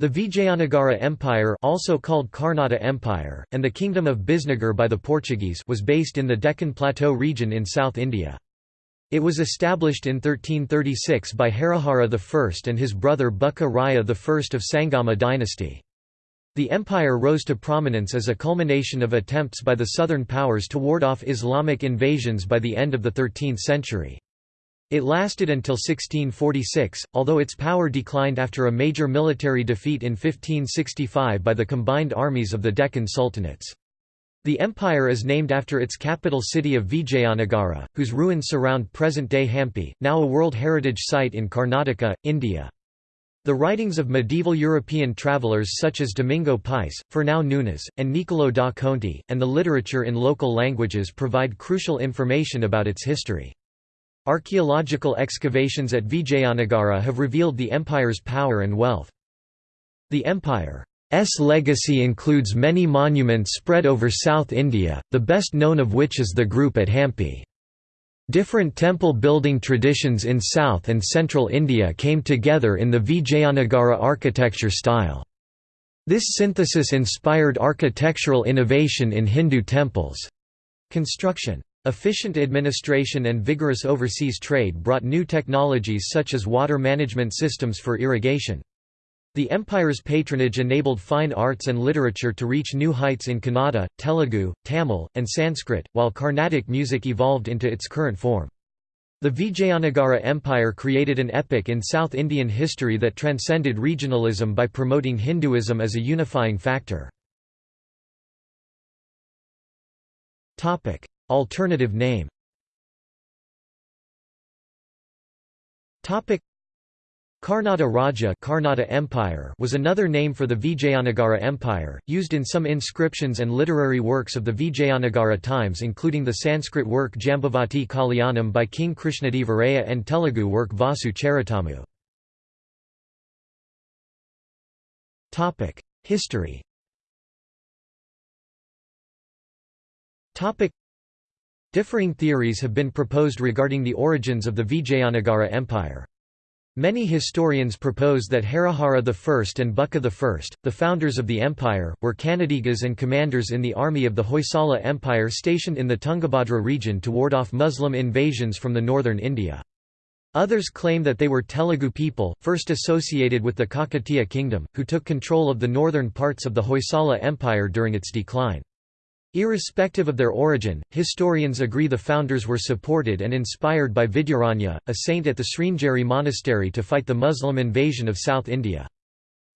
The Vijayanagara Empire also called Karnata Empire, and the Kingdom of Bisnagar by the Portuguese was based in the Deccan Plateau region in South India. It was established in 1336 by Harihara I and his brother Bukka Raya I of Sangama dynasty. The empire rose to prominence as a culmination of attempts by the southern powers to ward off Islamic invasions by the end of the 13th century. It lasted until 1646, although its power declined after a major military defeat in 1565 by the combined armies of the Deccan Sultanates. The empire is named after its capital city of Vijayanagara, whose ruins surround present-day Hampi, now a World Heritage Site in Karnataka, India. The writings of medieval European travelers such as Domingo Pais, Fernão Nunes, and Niccolò da Conti, and the literature in local languages provide crucial information about its history. Archaeological excavations at Vijayanagara have revealed the empire's power and wealth. The empire's legacy includes many monuments spread over South India, the best known of which is the group at Hampi. Different temple building traditions in South and Central India came together in the Vijayanagara architecture style. This synthesis inspired architectural innovation in Hindu temples. Construction Efficient administration and vigorous overseas trade brought new technologies such as water management systems for irrigation. The empire's patronage enabled fine arts and literature to reach new heights in Kannada, Telugu, Tamil, and Sanskrit, while Carnatic music evolved into its current form. The Vijayanagara Empire created an epoch in South Indian history that transcended regionalism by promoting Hinduism as a unifying factor. Alternative name. Karnata Raja Karnata Empire was another name for the Vijayanagara Empire, used in some inscriptions and literary works of the Vijayanagara times including the Sanskrit work Jambavati Kalyanam by King Krishnadevaraya and Telugu work Vasu Charitamu. History Differing theories have been proposed regarding the origins of the Vijayanagara Empire. Many historians propose that Harihara I and Bukka I, the founders of the empire, were Kannadigas and commanders in the army of the Hoysala Empire stationed in the Tungabhadra region to ward off Muslim invasions from the northern India. Others claim that they were Telugu people, first associated with the Kakatiya kingdom, who took control of the northern parts of the Hoysala Empire during its decline. Irrespective of their origin, historians agree the founders were supported and inspired by Vidyaranya, a saint at the Sringeri monastery to fight the Muslim invasion of South India.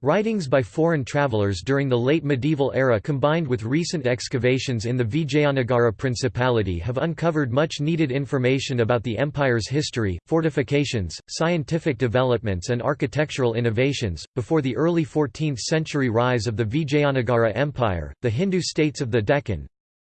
Writings by foreign travelers during the late medieval era combined with recent excavations in the Vijayanagara Principality have uncovered much needed information about the empire's history, fortifications, scientific developments, and architectural innovations. Before the early 14th century rise of the Vijayanagara Empire, the Hindu states of the Deccan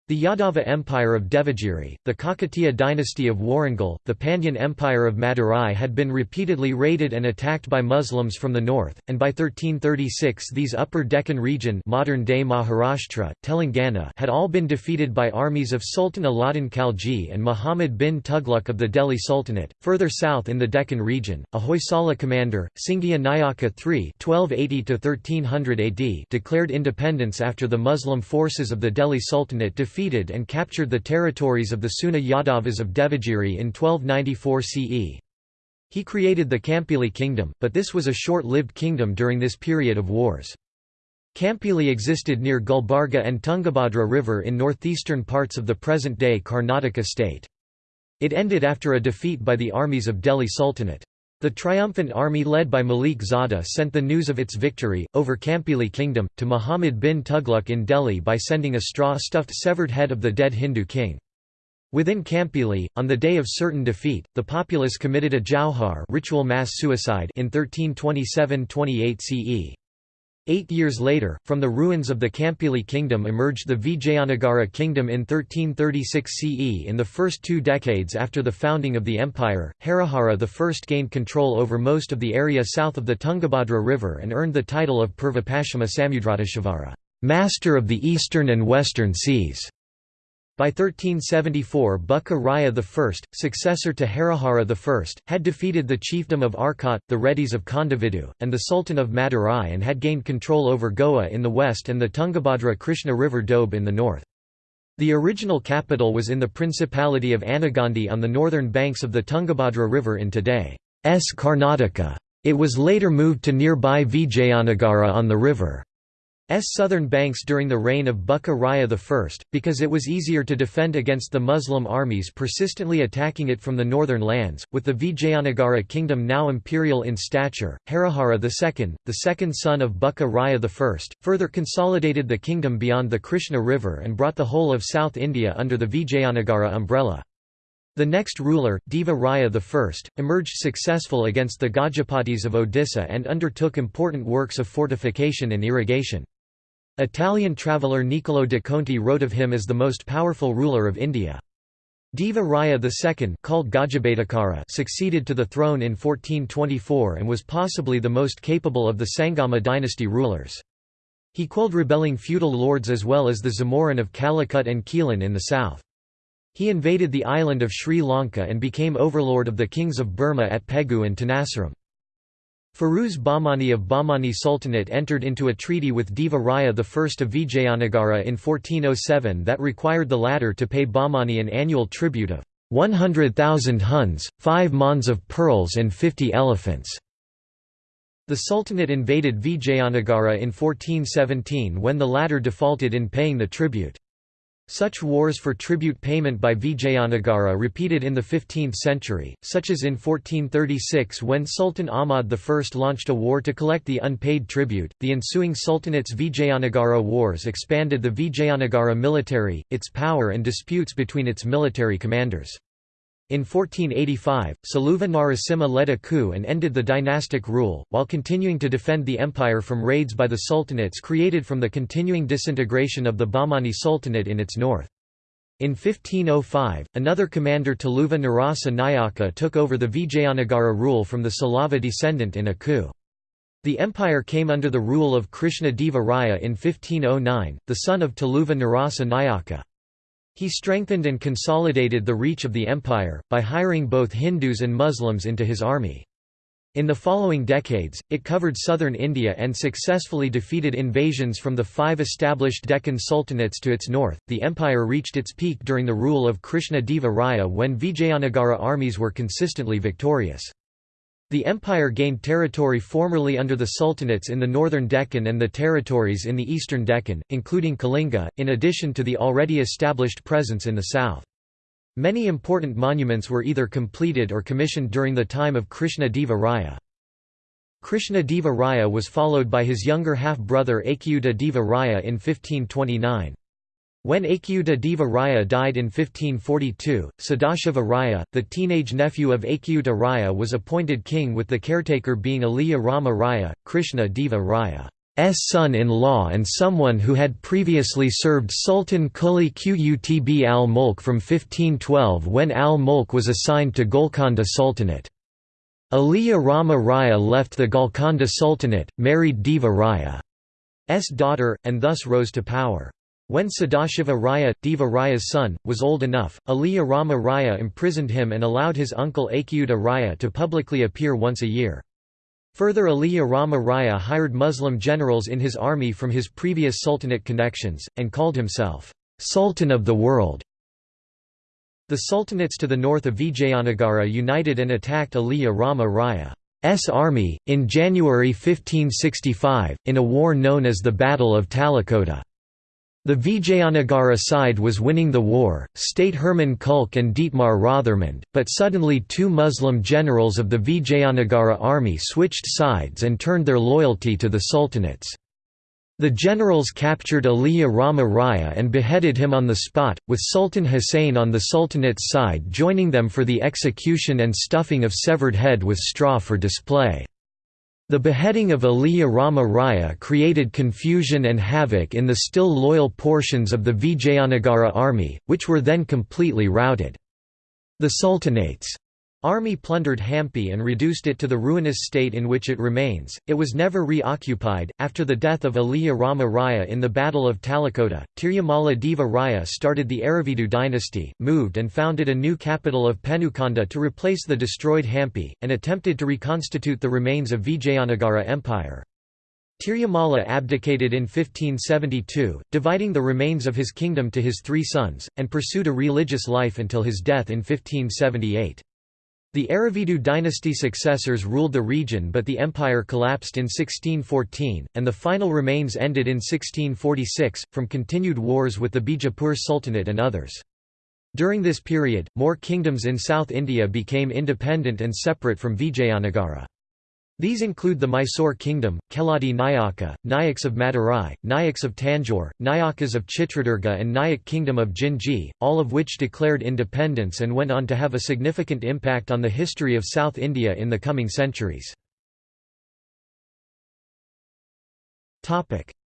the Yadava Empire of Devagiri, the Kakatiya dynasty of Warangal, the Pandyan Empire of Madurai had been repeatedly raided and attacked by Muslims from the north, and by 1336 these Upper Deccan region modern-day Maharashtra, Telangana had all been defeated by armies of Sultan Alauddin Khalji and Muhammad bin Tughlaq of the Delhi Sultanate. Further south in the Deccan region, a Hoysala commander, Singhiya Nayaka III (1280–1300 AD) declared independence after the Muslim forces of the Delhi Sultanate defeated defeated and captured the territories of the Seuna Yadavas of Devagiri in 1294 CE. He created the Kampili kingdom, but this was a short-lived kingdom during this period of wars. Kampili existed near Gulbarga and Tungabhadra River in northeastern parts of the present-day Karnataka state. It ended after a defeat by the armies of Delhi Sultanate. The triumphant army led by Malik Zada sent the news of its victory, over Kampili kingdom, to Muhammad bin Tughlaq in Delhi by sending a straw-stuffed severed head of the dead Hindu king. Within Kampili, on the day of certain defeat, the populace committed a jauhar ritual mass suicide in 1327–28 CE. Eight years later, from the ruins of the Kampili kingdom emerged the Vijayanagara kingdom in 1336 CE. In the first two decades after the founding of the empire, Harihara I gained control over most of the area south of the Tungabhadra River and earned the title of Purvapashchima Samudrateshvara, Master of the Eastern and Western Seas. By 1374 Bukka Raya I, successor to Harihara I, had defeated the chiefdom of Arcot, the Reddys of Kondavidu, and the Sultan of Madurai and had gained control over Goa in the west and the Tungabhadra Krishna River Doab in the north. The original capital was in the Principality of Anagandi on the northern banks of the Tungabhadra River in today's Karnataka. It was later moved to nearby Vijayanagara on the river. S southern banks during the reign of Bukka Raya I, because it was easier to defend against the Muslim armies persistently attacking it from the northern lands, with the Vijayanagara kingdom now imperial in stature. Harihara II, the second son of Bukka Raya I, further consolidated the kingdom beyond the Krishna River and brought the whole of South India under the Vijayanagara umbrella. The next ruler, Deva Raya I, emerged successful against the Gajapatis of Odisha and undertook important works of fortification and irrigation. Italian traveller Niccolò de Conti wrote of him as the most powerful ruler of India. Deva Raya II called Gajabhetakara succeeded to the throne in 1424 and was possibly the most capable of the Sangama dynasty rulers. He quelled rebelling feudal lords as well as the Zamorin of Calicut and Quilon in the south. He invaded the island of Sri Lanka and became overlord of the kings of Burma at Pegu and Tenasserim. Firuz Bahmani of Bahmani Sultanate entered into a treaty with Deva Raya I of Vijayanagara in 1407 that required the latter to pay Bahmani an annual tribute of 100,000 huns, 5 maunds of pearls and 50 elephants. The Sultanate invaded Vijayanagara in 1417 when the latter defaulted in paying the tribute. Such wars for tribute payment by Vijayanagara repeated in the 15th century, such as in 1436 when Sultan Ahmad I launched a war to collect the unpaid tribute. The ensuing Sultanate's Vijayanagara wars expanded the Vijayanagara military, its power, and disputes between its military commanders. In 1485, Saluva Narasimha led a coup and ended the dynastic rule, while continuing to defend the empire from raids by the sultanates created from the continuing disintegration of the Bahmani Sultanate in its north. In 1505, another commander Taluva Narasa Nayaka took over the Vijayanagara rule from the Saluva descendant in a coup. The empire came under the rule of Krishna Deva Raya in 1509, the son of Taluva Narasa Nayaka. He strengthened and consolidated the reach of the empire, by hiring both Hindus and Muslims into his army. In the following decades, it covered southern India and successfully defeated invasions from the five established Deccan sultanates to its north. The empire reached its peak during the rule of Krishna Deva Raya when Vijayanagara armies were consistently victorious. The empire gained territory formerly under the sultanates in the northern Deccan and the territories in the eastern Deccan, including Kalinga, in addition to the already established presence in the south. Many important monuments were either completed or commissioned during the time of Krishna Deva Raya. Krishna Deva Raya was followed by his younger half-brother Achyuta Deva Raya in 1529. When Achyuta Deva Raya died in 1542, Sadashiva Raya, the teenage nephew of Achyuta Raya was appointed king with the caretaker being Aliya Rama Raya, Krishna Deva Raya's son-in-law and someone who had previously served Sultan Quli Qutb al-Mulk from 1512 when al-Mulk was assigned to Golconda Sultanate. Aliya Rama Raya left the Golconda Sultanate, married Deva Raya's daughter, and thus rose to power. When Sadashiva Raya, Deva Raya's son, was old enough, Aliya Rama Raya imprisoned him and allowed his uncle Achyuta Raya to publicly appear once a year. Further Aliya Rama Raya hired Muslim generals in his army from his previous sultanate connections, and called himself, "'Sultan of the World'". The sultanates to the north of Vijayanagara united and attacked Aliya Rama Raya's army, in January 1565, in a war known as the Battle of Talikota. The Vijayanagara side was winning the war, state Hermann Kulke and Dietmar Rothermund, but suddenly two Muslim generals of the Vijayanagara army switched sides and turned their loyalty to the sultanates. The generals captured Aliya Rama Raya and beheaded him on the spot, with Sultan Hussein on the sultanate's side joining them for the execution and stuffing of severed head with straw for display. The beheading of Aliya Rama Raya created confusion and havoc in the still loyal portions of the Vijayanagara army, which were then completely routed. The Sultanate's Army plundered Hampi and reduced it to the ruinous state in which it remains. It was never reoccupied. After the death of Aliya Rama Raya in the Battle of Talikota, Tirumala Deva Raya started the Aravidu dynasty, moved and founded a new capital of Penukonda to replace the destroyed Hampi, and attempted to reconstitute the remains of Vijayanagara Empire. Tirumala abdicated in 1572, dividing the remains of his kingdom to his three sons, and pursued a religious life until his death in 1578. The Aravidu dynasty successors ruled the region but the empire collapsed in 1614, and the final remains ended in 1646, from continued wars with the Bijapur Sultanate and others. During this period, more kingdoms in South India became independent and separate from Vijayanagara. These include the Mysore Kingdom, Keladi Nayaka, Nayaks of Madurai, Nayaks of Tanjore, Nayakas of Chitradurga and Nayak Kingdom of Jinji, all of which declared independence and went on to have a significant impact on the history of South India in the coming centuries.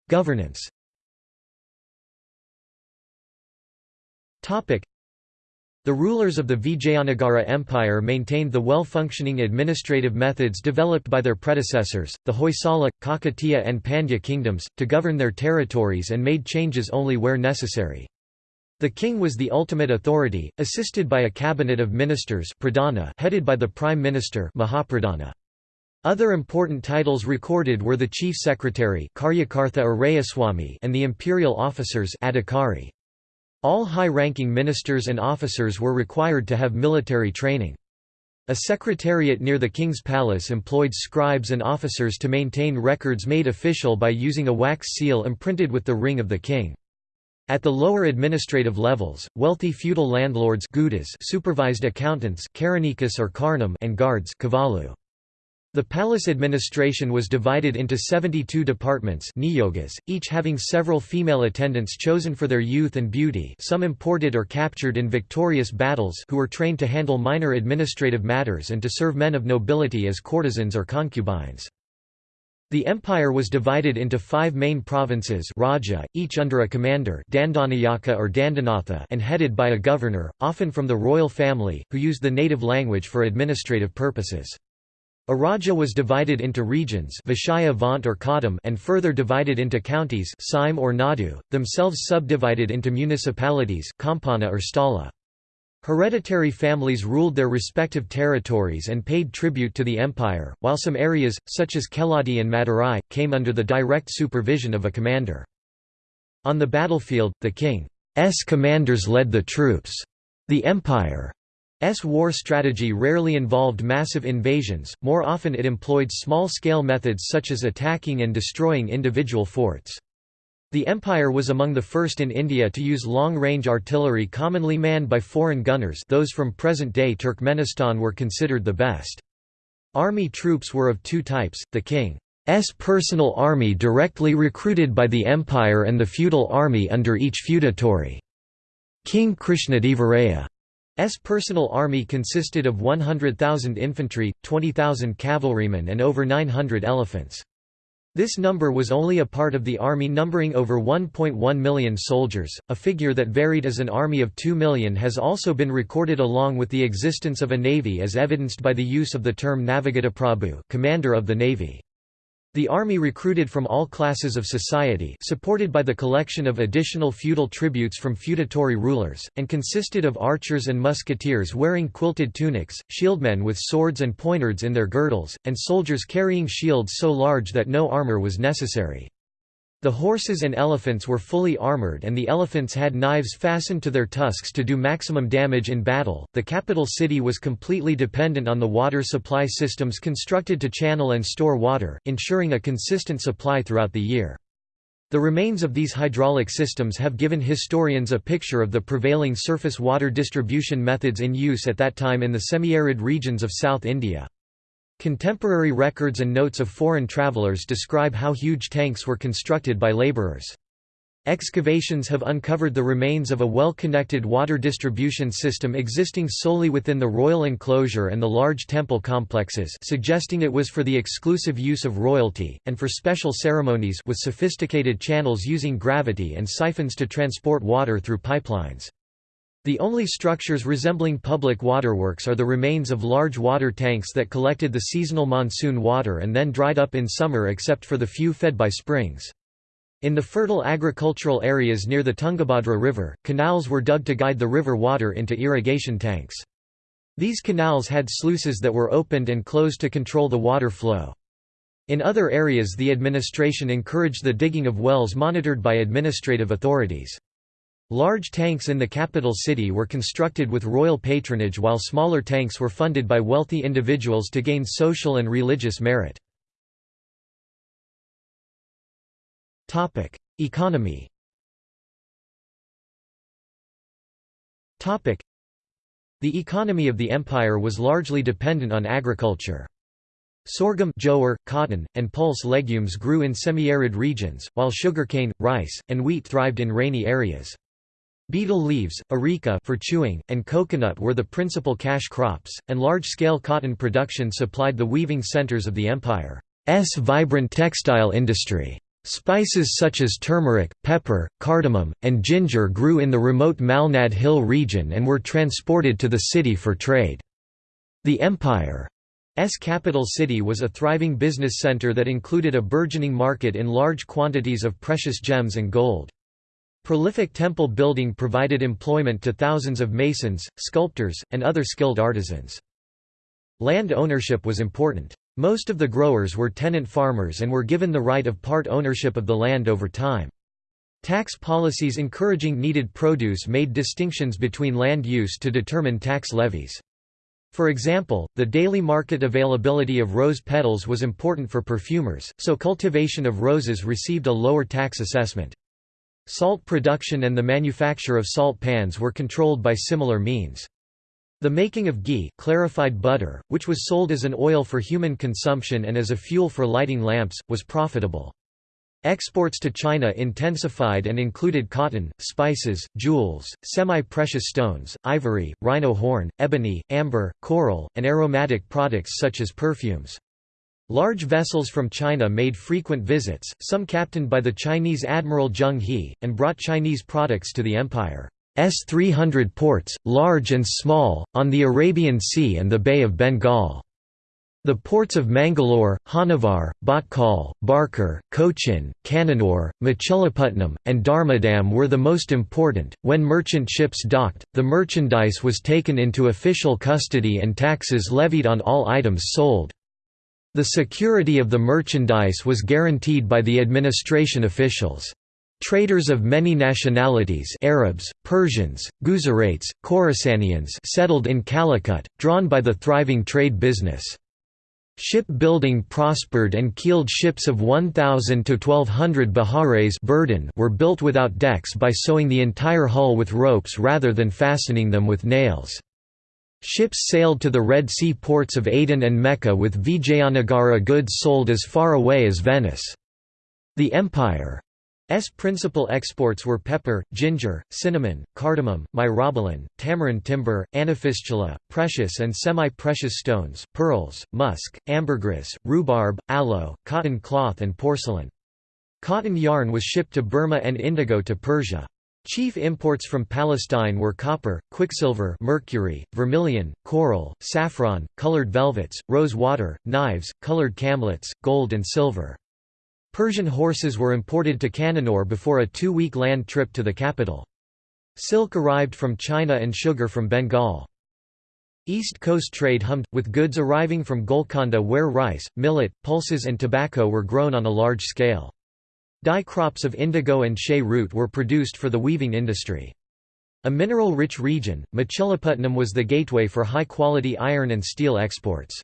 Governance the rulers of the Vijayanagara Empire maintained the well-functioning administrative methods developed by their predecessors, the Hoysala, Kakatiya and Pandya kingdoms, to govern their territories and made changes only where necessary. The king was the ultimate authority, assisted by a cabinet of ministers pradana headed by the prime minister Mahapradana. Other important titles recorded were the chief secretary and the imperial officers adhikari. All high-ranking ministers and officers were required to have military training. A secretariat near the king's palace employed scribes and officers to maintain records made official by using a wax seal imprinted with the ring of the king. At the lower administrative levels, wealthy feudal landlords supervised accountants or karnam and guards. The palace administration was divided into 72 departments niyogas, each having several female attendants chosen for their youth and beauty some imported or captured in victorious battles who were trained to handle minor administrative matters and to serve men of nobility as courtesans or concubines. The empire was divided into five main provinces Raja, each under a commander Dandanayaka or Dandanatha and headed by a governor, often from the royal family, who used the native language for administrative purposes. A raja was divided into regions Vishaya Vant or Kadam and further divided into counties Sime or Nadu, themselves subdivided into municipalities Kampana or Stala. Hereditary families ruled their respective territories and paid tribute to the empire, while some areas, such as Keladi and Madurai, came under the direct supervision of a commander. On the battlefield, the king's commanders led the troops. The empire S war strategy rarely involved massive invasions, more often it employed small-scale methods such as attacking and destroying individual forts. The empire was among the first in India to use long-range artillery commonly manned by foreign gunners those from present-day Turkmenistan were considered the best. Army troops were of two types, the king's personal army directly recruited by the empire and the feudal army under each feudatory. King Krishnadevaraya S personal army consisted of 100,000 infantry, 20,000 cavalrymen and over 900 elephants. This number was only a part of the army numbering over 1.1 million soldiers, a figure that varied as an army of 2 million has also been recorded along with the existence of a navy as evidenced by the use of the term Navagataprabhu commander of the navy. The army recruited from all classes of society supported by the collection of additional feudal tributes from feudatory rulers, and consisted of archers and musketeers wearing quilted tunics, shieldmen with swords and poignards in their girdles, and soldiers carrying shields so large that no armour was necessary. The horses and elephants were fully armored and the elephants had knives fastened to their tusks to do maximum damage in battle. The capital city was completely dependent on the water supply systems constructed to channel and store water, ensuring a consistent supply throughout the year. The remains of these hydraulic systems have given historians a picture of the prevailing surface water distribution methods in use at that time in the semi-arid regions of South India. Contemporary records and notes of foreign travelers describe how huge tanks were constructed by laborers. Excavations have uncovered the remains of a well-connected water distribution system existing solely within the royal enclosure and the large temple complexes suggesting it was for the exclusive use of royalty, and for special ceremonies with sophisticated channels using gravity and siphons to transport water through pipelines. The only structures resembling public waterworks are the remains of large water tanks that collected the seasonal monsoon water and then dried up in summer except for the few fed by springs. In the fertile agricultural areas near the Tungabhadra River, canals were dug to guide the river water into irrigation tanks. These canals had sluices that were opened and closed to control the water flow. In other areas the administration encouraged the digging of wells monitored by administrative authorities. Large tanks in the capital city were constructed with royal patronage while smaller tanks were funded by wealthy individuals to gain social and religious merit. Economy The economy of the empire was largely dependent on agriculture. Sorghum jowar, cotton, and pulse legumes grew in semi-arid regions, while sugarcane, rice, and wheat thrived in rainy areas. Betel leaves, areca for chewing, and coconut were the principal cash crops, and large-scale cotton production supplied the weaving centers of the empire's vibrant textile industry. Spices such as turmeric, pepper, cardamom, and ginger grew in the remote Malnad Hill region and were transported to the city for trade. The empire's capital city was a thriving business center that included a burgeoning market in large quantities of precious gems and gold. Prolific temple building provided employment to thousands of masons, sculptors, and other skilled artisans. Land ownership was important. Most of the growers were tenant farmers and were given the right of part ownership of the land over time. Tax policies encouraging needed produce made distinctions between land use to determine tax levies. For example, the daily market availability of rose petals was important for perfumers, so cultivation of roses received a lower tax assessment. Salt production and the manufacture of salt pans were controlled by similar means. The making of ghee clarified butter, which was sold as an oil for human consumption and as a fuel for lighting lamps, was profitable. Exports to China intensified and included cotton, spices, jewels, semi-precious stones, ivory, rhino horn, ebony, amber, coral, and aromatic products such as perfumes. Large vessels from China made frequent visits, some captained by the Chinese admiral Zheng He, and brought Chinese products to the empire's 300 ports, large and small, on the Arabian Sea and the Bay of Bengal. The ports of Mangalore, Honnavar, Bhatkal, Barkar, Cochin, Cannanore, Machilipatnam, and Dharmadam were the most important. When merchant ships docked, the merchandise was taken into official custody and taxes levied on all items sold. The security of the merchandise was guaranteed by the administration officials. Traders of many nationalities Arabs, Persians, Guzarates, Khorasanians settled in Calicut, drawn by the thriving trade business. Shipbuilding prospered and keeled ships of 1,000 to 1,200 bahares burden were built without decks by sewing the entire hull with ropes rather than fastening them with nails. Ships sailed to the Red Sea ports of Aden and Mecca with Vijayanagara goods sold as far away as Venice. The empire's principal exports were pepper, ginger, cinnamon, cardamom, myrobalan, tamarind timber, anafistula, precious and semi-precious stones, pearls, musk, ambergris, rhubarb, aloe, cotton cloth and porcelain. Cotton yarn was shipped to Burma and indigo to Persia. Chief imports from Palestine were copper, quicksilver mercury, vermilion, coral, saffron, colored velvets, rose water, knives, colored camlets, gold and silver. Persian horses were imported to Cannanore before a two-week land trip to the capital. Silk arrived from China and sugar from Bengal. East Coast trade hummed, with goods arriving from Golconda where rice, millet, pulses and tobacco were grown on a large scale. Dye crops of indigo and chay root were produced for the weaving industry. A mineral-rich region, Machilipatnam was the gateway for high-quality iron and steel exports.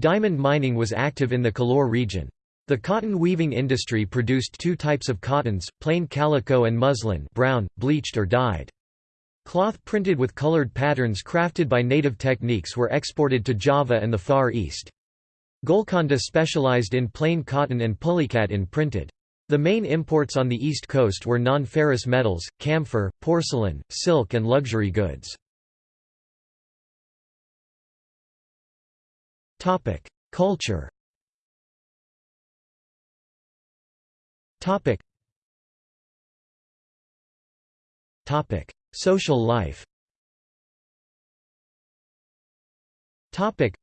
Diamond mining was active in the Kalore region. The cotton weaving industry produced two types of cottons, plain calico and muslin brown, bleached or dyed. Cloth printed with colored patterns crafted by native techniques were exported to Java and the Far East. Golconda specialized in plain cotton and pulicat in printed. The main imports on the East Coast were non-ferrous metals, camphor, porcelain, silk and luxury goods. Culture Topic. Social life. Topic.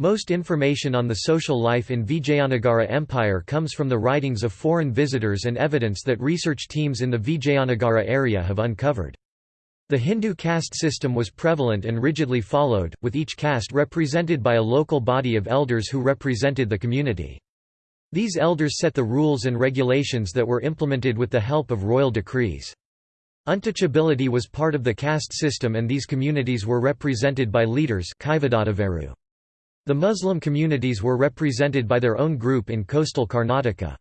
Most information on the social life in Vijayanagara Empire comes from the writings of foreign visitors and evidence that research teams in the Vijayanagara area have uncovered. The Hindu caste system was prevalent and rigidly followed, with each caste represented by a local body of elders who represented the community. These elders set the rules and regulations that were implemented with the help of royal decrees. Untouchability was part of the caste system and these communities were represented by leaders the Muslim communities were represented by their own group in coastal Karnataka.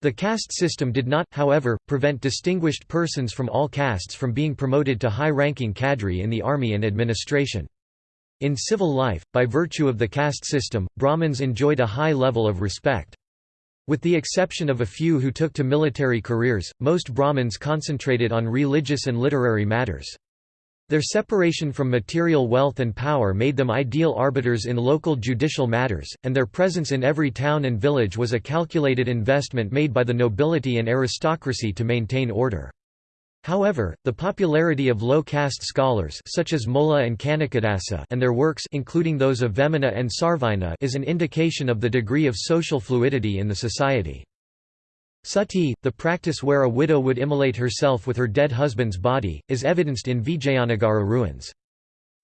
The caste system did not, however, prevent distinguished persons from all castes from being promoted to high-ranking cadre in the army and administration. In civil life, by virtue of the caste system, Brahmins enjoyed a high level of respect. With the exception of a few who took to military careers, most Brahmins concentrated on religious and literary matters. Their separation from material wealth and power made them ideal arbiters in local judicial matters, and their presence in every town and village was a calculated investment made by the nobility and aristocracy to maintain order. However, the popularity of low-caste scholars such as Molla and Kanakadasa and their works including those of Vemana and Sarvina is an indication of the degree of social fluidity in the society. Sati, the practice where a widow would immolate herself with her dead husband's body, is evidenced in Vijayanagara ruins.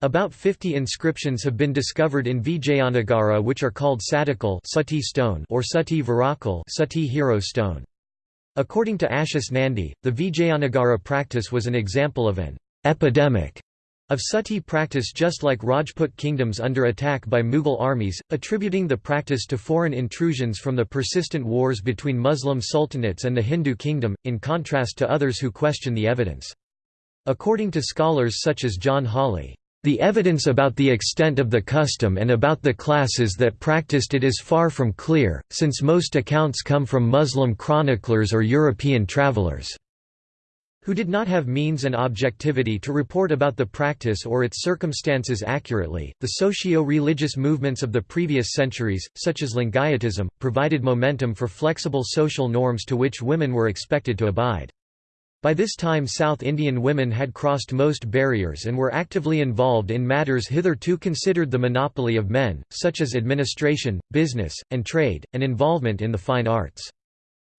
About 50 inscriptions have been discovered in Vijayanagara which are called Satikal Sati stone or Sati Virakal Sati hero stone. According to Ashis Nandy, the Vijayanagara practice was an example of an epidemic of sati practice just like Rajput kingdoms under attack by Mughal armies, attributing the practice to foreign intrusions from the persistent wars between Muslim sultanates and the Hindu kingdom, in contrast to others who question the evidence. According to scholars such as John Hawley, "...the evidence about the extent of the custom and about the classes that practiced it is far from clear, since most accounts come from Muslim chroniclers or European travelers." Who did not have means and objectivity to report about the practice or its circumstances accurately. The socio religious movements of the previous centuries, such as Lingayatism, provided momentum for flexible social norms to which women were expected to abide. By this time South Indian women had crossed most barriers and were actively involved in matters hitherto considered the monopoly of men, such as administration, business, and trade, and involvement in the fine arts.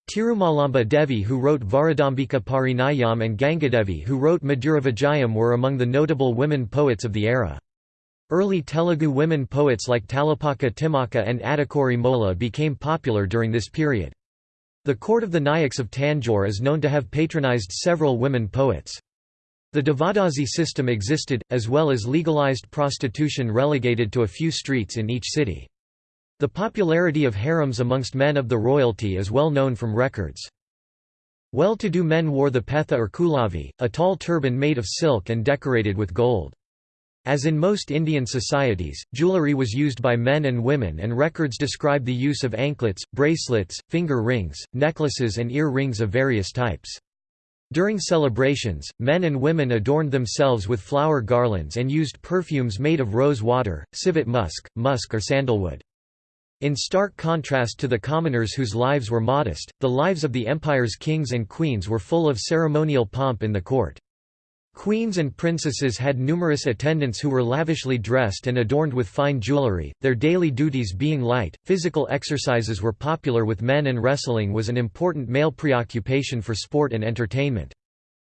Tirumalamba Devi who wrote Varadambika Parinayam and Gangadevi who wrote Madhuravijayam were among the notable women poets of the era. Early Telugu women poets like Tallapaka Timmakka and Adikuri Molla became popular during this period. The court of the Nayaks of Tanjore is known to have patronized several women poets. The Devadasi system existed, as well as legalized prostitution relegated to a few streets in each city. The popularity of harems amongst men of the royalty is well known from records. Well-to-do men wore the petha or kulavi, a tall turban made of silk and decorated with gold. As in most Indian societies, jewellery was used by men and women and records describe the use of anklets, bracelets, finger rings, necklaces and ear rings of various types. During celebrations, men and women adorned themselves with flower garlands and used perfumes made of rose water, civet musk, musk or sandalwood. In stark contrast to the commoners whose lives were modest, the lives of the empire's kings and queens were full of ceremonial pomp in the court. Queens and princesses had numerous attendants who were lavishly dressed and adorned with fine jewelry, their daily duties being light. Physical exercises were popular with men, and wrestling was an important male preoccupation for sport and entertainment.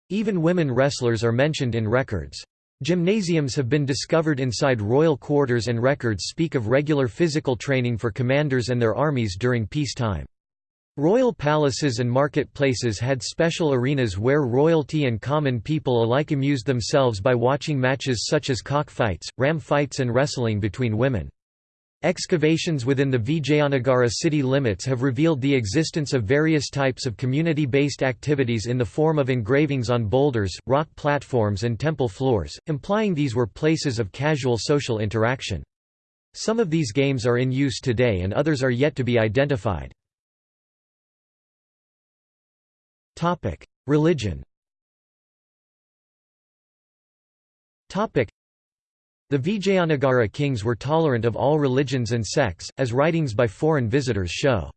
Even women wrestlers are mentioned in records. Gymnasiums have been discovered inside royal quarters and records speak of regular physical training for commanders and their armies during peacetime. Royal palaces and marketplaces had special arenas where royalty and common people alike amused themselves by watching matches such as cockfights, ram fights and wrestling between women. Excavations within the Vijayanagara city limits have revealed the existence of various types of community-based activities in the form of engravings on boulders, rock platforms and temple floors, implying these were places of casual social interaction. Some of these games are in use today and others are yet to be identified. Religion the Vijayanagara kings were tolerant of all religions and sects, as writings by foreign visitors show.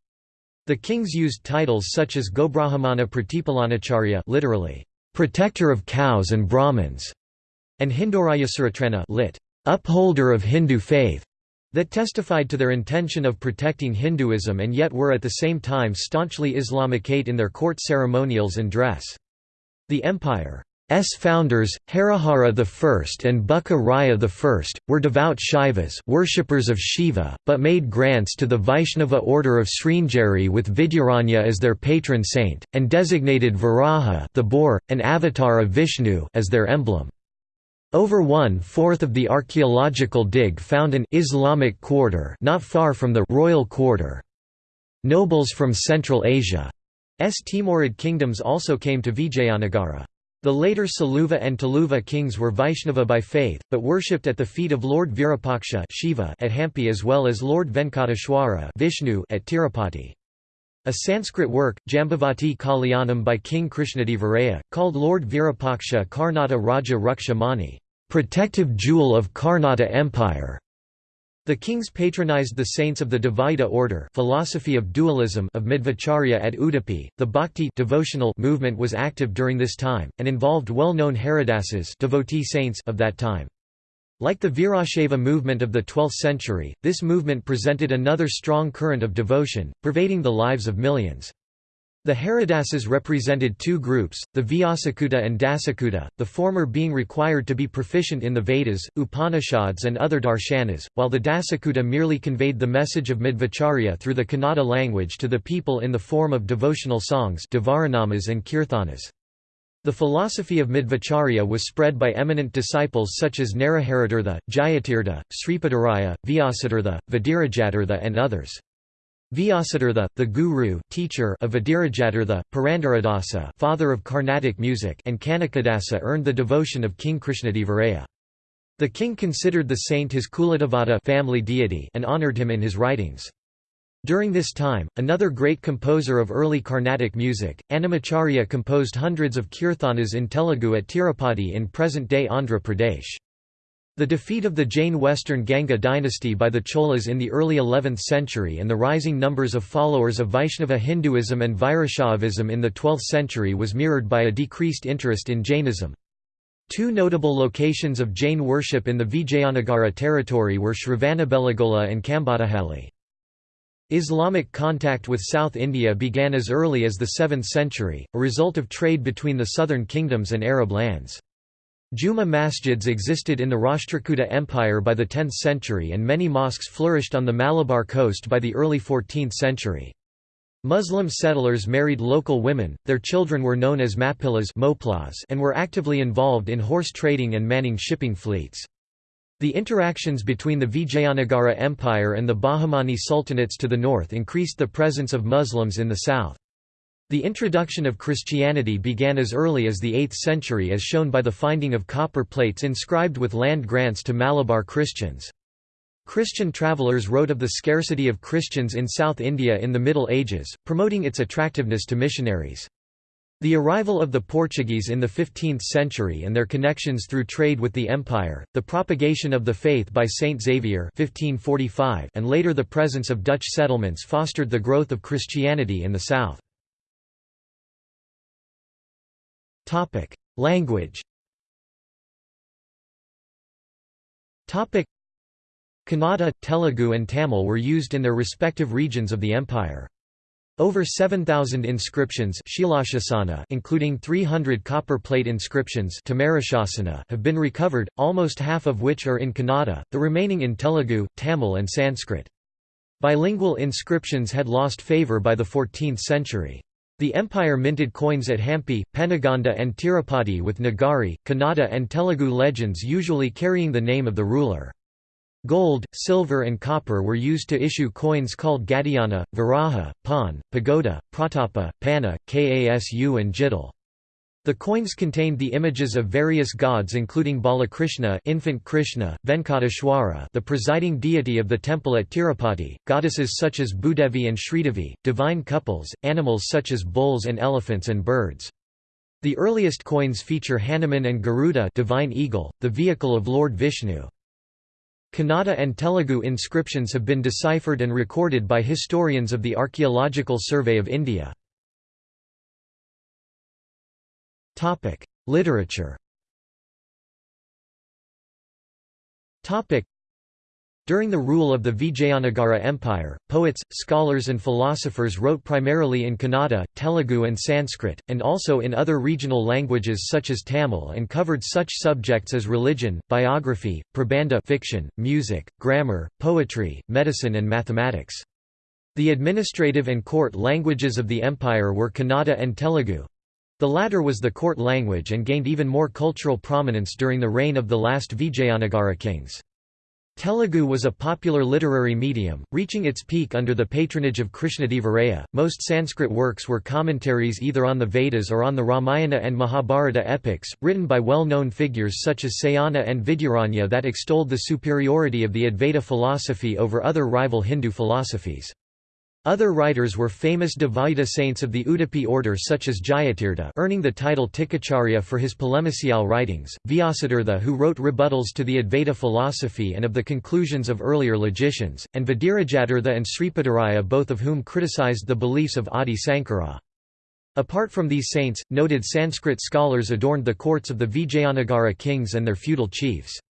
The kings used titles such as Gobrahmana Pratipalanacharya literally, protector of cows and Brahmins, and Hindorayasuratrana lit. upholder of Hindu faith that testified to their intention of protecting Hinduism and yet were at the same time staunchly Islamicate in their court ceremonials and dress. The empire S founders, Harihara I and Bukka Raya I, were devout Shaivas worshippers of Shiva, but made grants to the Vaishnava order of Sringeri with Vidyaranya as their patron saint, and designated Varaha the boar, an avatar of Vishnu as their emblem. Over one-fourth of the archaeological dig found an Islamic quarter not far from the royal quarter. Nobles from Central Asia's Timurid kingdoms also came to Vijayanagara. The later Saluva and Tuluva kings were Vaishnava by faith, but worshipped at the feet of Lord Virupaksha Shiva at Hampi as well as Lord Venkateshwara Vishnu at Tirupati. A Sanskrit work, Jambavati Kalyanam by King Krishnadevaraya, called Lord Virupaksha Karnata Raja Ruksha Mani, protective jewel of Karnata Empire, the kings patronized the saints of the Dvaita order philosophy of dualism of Madhvacharya at Udupi. The Bhakti devotional movement was active during this time, and involved well-known Haridasas devotee saints of that time. Like the Virashaiva movement of the 12th century, this movement presented another strong current of devotion, pervading the lives of millions. The Haridasas represented two groups, the Vyasakuta and Dasakuta, the former being required to be proficient in the Vedas, Upanishads and other darshanas, while the Dasakuta merely conveyed the message of Madhvacharya through the Kannada language to the people in the form of devotional songs Devaranamas and Kirthanas. The philosophy of Madhvacharya was spread by eminent disciples such as Naraharitirtha, Jayatirtha, Sripadaraya, Vyasatirtha, Vadirajatirtha and others. Vyasatirtha, the guru teacher of Vadirajatirtha, Purandaradasa father of Carnatic music and Kanakadasa earned the devotion of King Krishnadevaraya. The king considered the saint his Kuladevata family deity and honored him in his writings. During this time, another great composer of early Carnatic music, Annamacharya composed hundreds of kirthanas in Telugu at Tirupati in present-day Andhra Pradesh. The defeat of the Jain Western Ganga dynasty by the Cholas in the early 11th century and the rising numbers of followers of Vaishnava Hinduism and Virashaivism in the 12th century was mirrored by a decreased interest in Jainism. Two notable locations of Jain worship in the Vijayanagara territory were Shravanabelagola and Kambadahalli. Islamic contact with South India began as early as the 7th century, a result of trade between the southern kingdoms and Arab lands. Juma masjids existed in the Rashtrakuta Empire by the 10th century and many mosques flourished on the Malabar coast by the early 14th century. Muslim settlers married local women, their children were known as mapillas and were actively involved in horse trading and manning shipping fleets. The interactions between the Vijayanagara Empire and the Bahmani sultanates to the north increased the presence of Muslims in the south. The introduction of Christianity began as early as the 8th century as shown by the finding of copper plates inscribed with land grants to Malabar Christians. Christian travelers wrote of the scarcity of Christians in South India in the Middle Ages, promoting its attractiveness to missionaries. The arrival of the Portuguese in the 15th century and their connections through trade with the empire, the propagation of the faith by Saint Xavier 1545 and later the presence of Dutch settlements fostered the growth of Christianity in the south. Topic: Language. Topic: Kannada, Telugu and Tamil were used in their respective regions of the empire. Over 7,000 inscriptions including 300 copper plate inscriptions have been recovered, almost half of which are in Kannada, the remaining in Telugu, Tamil and Sanskrit. Bilingual inscriptions had lost favour by the 14th century. The empire minted coins at Hampi, Penugonda and Tirupati with Nagari, Kannada and Telugu legends usually carrying the name of the ruler. Gold, silver and copper were used to issue coins called Gadiana, Varaha, Pan, Pagoda, Pratapa, Panna, Kasu and Jidal. The coins contained the images of various gods including Balakrishna infant Krishna, Venkateshwara the presiding deity of the temple at Tirupati, goddesses such as Bhudevi and Sridevi, divine couples, animals such as bulls and elephants and birds. The earliest coins feature Hanuman and Garuda divine eagle, the vehicle of Lord Vishnu. Kannada and Telugu inscriptions have been deciphered and recorded by historians of the Archaeological Survey of India. Literature During the rule of the Vijayanagara Empire, poets, scholars and philosophers wrote primarily in Kannada, Telugu and Sanskrit, and also in other regional languages such as Tamil and covered such subjects as religion, biography, prabandha fiction, music, grammar, poetry, medicine and mathematics. The administrative and court languages of the empire were Kannada and Telugu. The latter was the court language and gained even more cultural prominence during the reign of the last Vijayanagara kings. Telugu was a popular literary medium, reaching its peak under the patronage of Krishnadevaraya. Most Sanskrit works were commentaries either on the Vedas or on the Ramayana and Mahabharata epics, written by well known figures such as Sayana and Vidyaranya that extolled the superiority of the Advaita philosophy over other rival Hindu philosophies. Other writers were famous Dvaita saints of the Udupi order such as Jayatirtha earning the title Tikacharya for his polemicial writings, Vyasatirtha who wrote rebuttals to the Advaita philosophy and of the conclusions of earlier logicians, and Vadirajatirtha and Sripadaraya both of whom criticized the beliefs of Adi Sankara. Apart from these saints, noted Sanskrit scholars adorned the courts of the Vijayanagara kings and their feudal chiefs.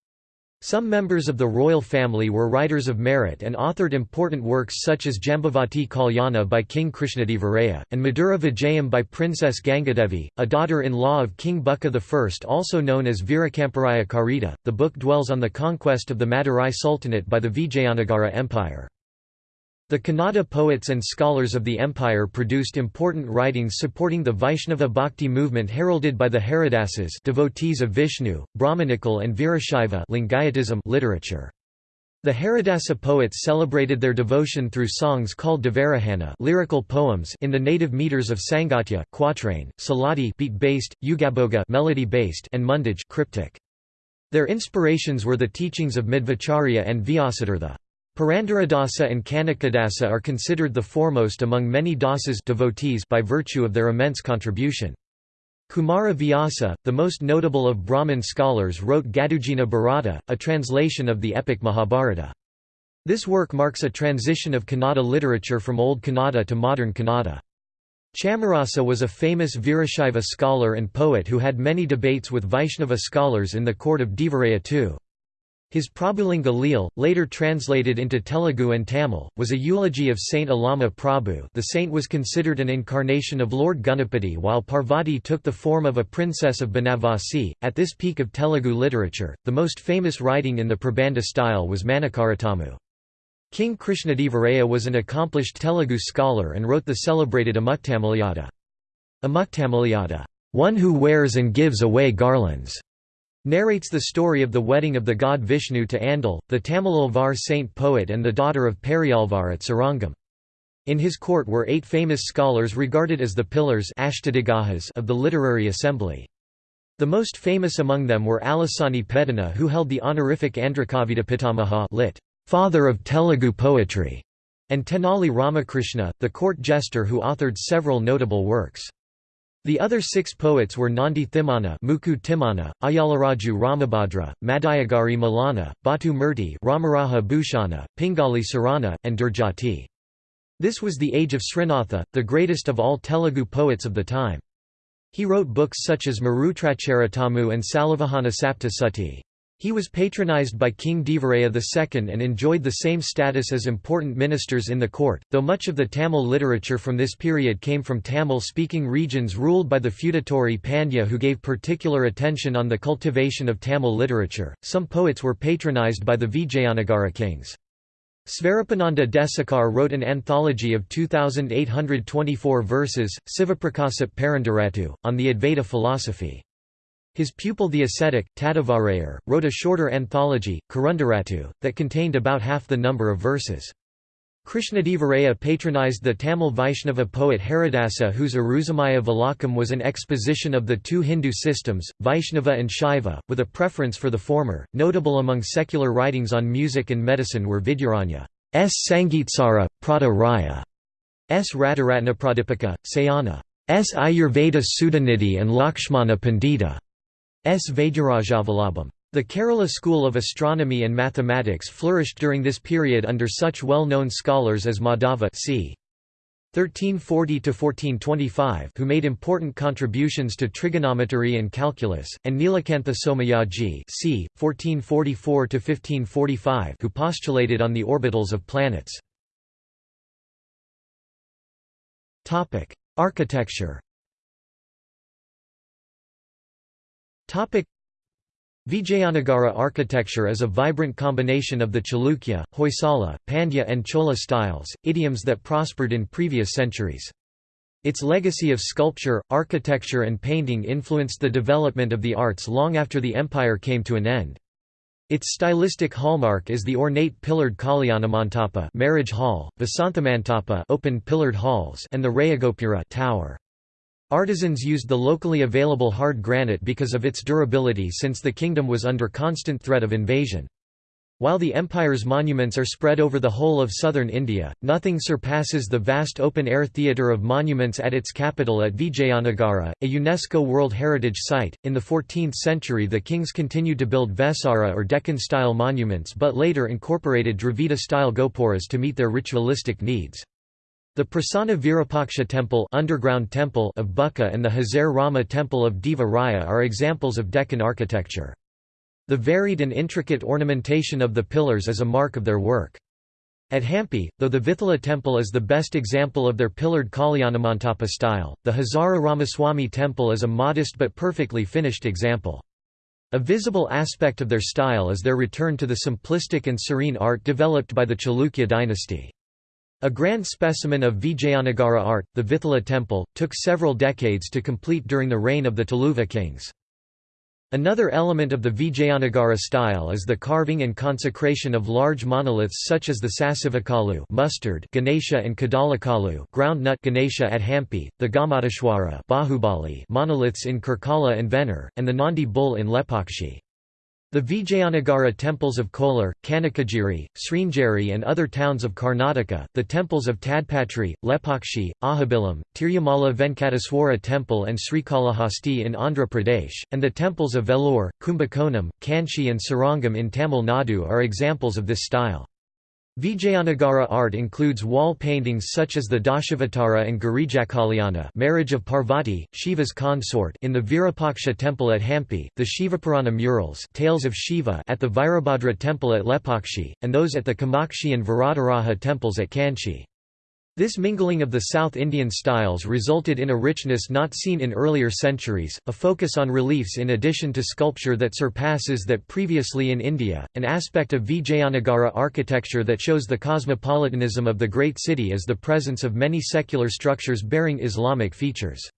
Some members of the royal family were writers of merit and authored important works such as Jambavati Kalyana by King Krishnadevaraya, and Madura Vijayam by Princess Gangadevi, a daughter-in-law of King Bukka I also known as Virakamparaya Karita. The book dwells on the conquest of the Madurai Sultanate by the Vijayanagara Empire. The Kannada poets and scholars of the empire produced important writings supporting the Vaishnava Bhakti movement heralded by the Haridasas devotees of Vishnu, Brahmanical and Virashaiva Lingayatism literature. The Haridasa poets celebrated their devotion through songs called Devarahana lyrical poems in the native meters of Sangatya quatrain, Suladi beat-based, Ugabhoga melody-based and Mundaj cryptic. Their inspirations were the teachings of Madhvacharya and Vyasatirtha. Purandaradasa and Kanakadasa are considered the foremost among many dasas devotees by virtue of their immense contribution. Kumara Vyasa, the most notable of Brahmin scholars wrote Gadugina Bharata, a translation of the epic Mahabharata. This work marks a transition of Kannada literature from Old Kannada to modern Kannada. Chamarasa was a famous Virashaiva scholar and poet who had many debates with Vaishnava scholars in the court of Devaraya II. His Prabhulinga Leele, later translated into Telugu and Tamil, was a eulogy of Saint Allama Prabhu the saint was considered an incarnation of Lord Ganapati while Parvati took the form of a princess of Banavasi. At this peak of Telugu literature, the most famous writing in the Prabandha style was Manikaratamu. King Krishnadevaraya was an accomplished Telugu scholar and wrote the celebrated Amuktamalyada. Amuktamalyada, one who wears and gives away garlands narrates the story of the wedding of the god Vishnu to Andal, the Tamilolvar saint poet and the daughter of Periyalvar at Srirangam. In his court were eight famous scholars regarded as the pillars of the literary assembly. The most famous among them were Alasani Peddana who held the honorific Andrakavita Pitamaha lit. Father of Telugu poetry, and Tenali Ramakrishna, the court jester who authored several notable works. The other six poets were Nandi Thimana, Muku Timana, Ayalaraju Ramabhadra, Madayagari Malana, Batu Murti Ramaraja Bhushana, Pingali Surana, and Dhurjati. This was the age of Srinatha, the greatest of all Telugu poets of the time. He wrote books such as Marutracharitamu and Salivahana Sapta he was patronized by King Devaraya II and enjoyed the same status as important ministers in the court, though much of the Tamil literature from this period came from Tamil-speaking regions ruled by the feudatory Pandya who gave particular attention on the cultivation of Tamil literature. Some poets were patronized by the Vijayanagara kings. Swarupananda Desikar wrote an anthology of 2,824 verses, Sivaprakasap Parandaratu, on the Advaita philosophy. His pupil the ascetic, Tadavarayar, wrote a shorter anthology, Karundaratu, that contained about half the number of verses. Krishnadevaraya patronized the Tamil Vaishnava poet Haridasa whose Arusamaya Valakam was an exposition of the two Hindu systems, Vaishnava and Shaiva, with a preference for the former. Notable among secular writings on music and medicine were Vidyaranya S. Sangitsara, Prada Raya, S. Ratiratnapradipika, Sayana, S. Ayurveda Sudhanidhi and Lakshmana Pandita. S. Vaidyarajavallabham. The Kerala school of astronomy and mathematics flourished during this period under such well-known scholars as Madhava c. (1340–1425), who made important contributions to trigonometry and calculus, and Nilakantha Somayaji (c. 1444–1545), who postulated on the orbitals of planets. Architecture. Topic: Vijayanagara architecture is a vibrant combination of the Chalukya, Hoysala, Pandya and Chola styles, idioms that prospered in previous centuries. Its legacy of sculpture, architecture and painting influenced the development of the arts long after the empire came to an end. Its stylistic hallmark is the ornate pillared Kalyanamantapa marriage hall, Vasanthamantapa open pillared halls and the Rayagopura tower. Artisans used the locally available hard granite because of its durability since the kingdom was under constant threat of invasion. While the empire's monuments are spread over the whole of southern India, nothing surpasses the vast open-air theatre of monuments at its capital at Vijayanagara, a UNESCO World Heritage Site. In the 14th century the kings continued to build Vesara or Deccan-style monuments but later incorporated Dravida-style gopuras to meet their ritualistic needs. The Prasanna Virupaksha temple, underground temple of Bukka and the Hazare Rama temple of Deva Raya are examples of Deccan architecture. The varied and intricate ornamentation of the pillars is a mark of their work. At Hampi, though the Vithala temple is the best example of their pillared Kalyanamantapa style, the Hazara Ramaswamy temple is a modest but perfectly finished example. A visible aspect of their style is their return to the simplistic and serene art developed by the Chalukya dynasty. A grand specimen of Vijayanagara art, the Vithala temple, took several decades to complete during the reign of the Tuluva kings. Another element of the Vijayanagara style is the carving and consecration of large monoliths such as the Sasivekalu mustard Ganesha and Kadalekalu groundnut Ganesha at Hampi, the Gommateshwara Bahubali monoliths in Karkala and Venur, and the Nandi bull in Lepakshi. The Vijayanagara temples of Kolar, Kanakagiri, Sringeri and other towns of Karnataka, the temples of Tadpatri, Lepakshi, Ahobilam, Tirumala Venkateswara temple and Srikalahasti in Andhra Pradesh, and the temples of Vellore, Kumbakonam, Kanchi and Srirangam in Tamil Nadu are examples of this style. Vijayanagara art includes wall paintings such as the Dashavatara and Girijakalyanā marriage of Parvati, Shiva's consort in the Virupaksha temple at Hampi, the Shivapurana murals Tales of Shiva at the Virabhadra temple at Lepakshi, and those at the Kamakshi and Varadaraja temples at Kanchi. This mingling of the South Indian styles resulted in a richness not seen in earlier centuries, a focus on reliefs in addition to sculpture that surpasses that previously in India, an aspect of Vijayanagara architecture that shows the cosmopolitanism of the great city is the presence of many secular structures bearing Islamic features.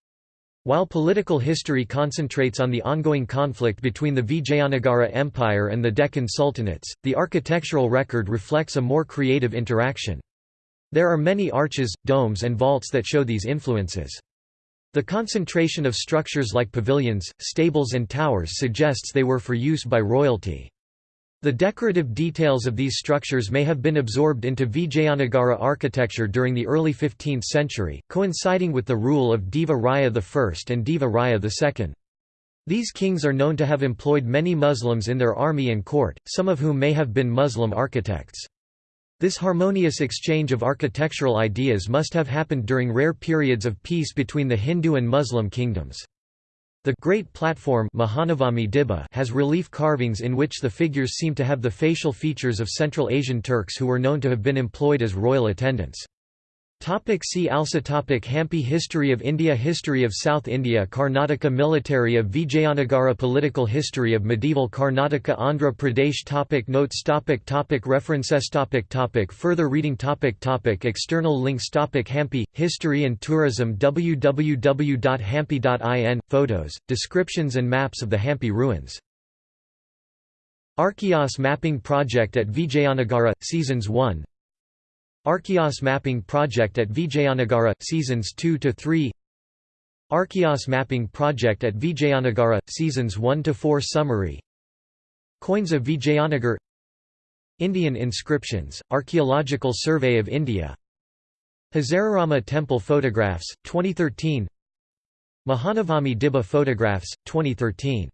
While political history concentrates on the ongoing conflict between the Vijayanagara Empire and the Deccan Sultanates, the architectural record reflects a more creative interaction. There are many arches, domes and vaults that show these influences. The concentration of structures like pavilions, stables and towers suggests they were for use by royalty. The decorative details of these structures may have been absorbed into Vijayanagara architecture during the early 15th century, coinciding with the rule of Deva Raya I and Deva Raya II. These kings are known to have employed many Muslims in their army and court, some of whom may have been Muslim architects. This harmonious exchange of architectural ideas must have happened during rare periods of peace between the Hindu and Muslim kingdoms. The Great Platform has relief carvings in which the figures seem to have the facial features of Central Asian Turks who were known to have been employed as royal attendants. Topic see also topic Hampi History of India History of South India Karnataka Military of Vijayanagara Political History of Medieval Karnataka Andhra Pradesh topic Notes topic topic References topic topic Further reading topic topic External links topic Hampi, History and Tourism www.hampi.in, Photos, descriptions and maps of the Hampi ruins. Archeos Mapping Project at Vijayanagara, Seasons 1 Archeos Mapping Project at Vijayanagara, Seasons 2–3 Archeos Mapping Project at Vijayanagara, Seasons 1–4 Summary. Coins of Vijayanagar. Indian inscriptions, Archaeological Survey of India. Hazararama Temple Photographs, 2013 Mahanavami Dibba Photographs, 2013